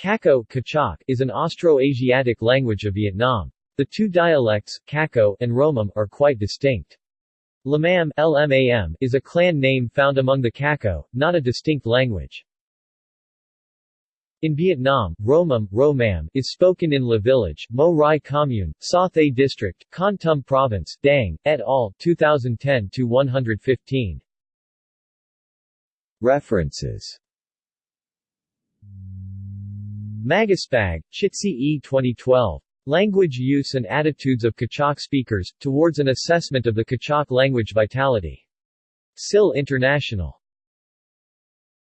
Kako Kachak, is an Austro-Asiatic language of Vietnam. The two dialects, Kako and Romam, are quite distinct. Lamam, LMAM is a clan name found among the Kako, not a distinct language. In Vietnam, Romam, Romam is spoken in La Village, Mo Rai Commune, Sa Thay District, Kon Tum Province, Dang, et al., 2010-115. References Magaspag, Chitsi E. 2012. Language Use and Attitudes of Kachak Speakers, Towards an Assessment of the Kachak Language Vitality. SIL International.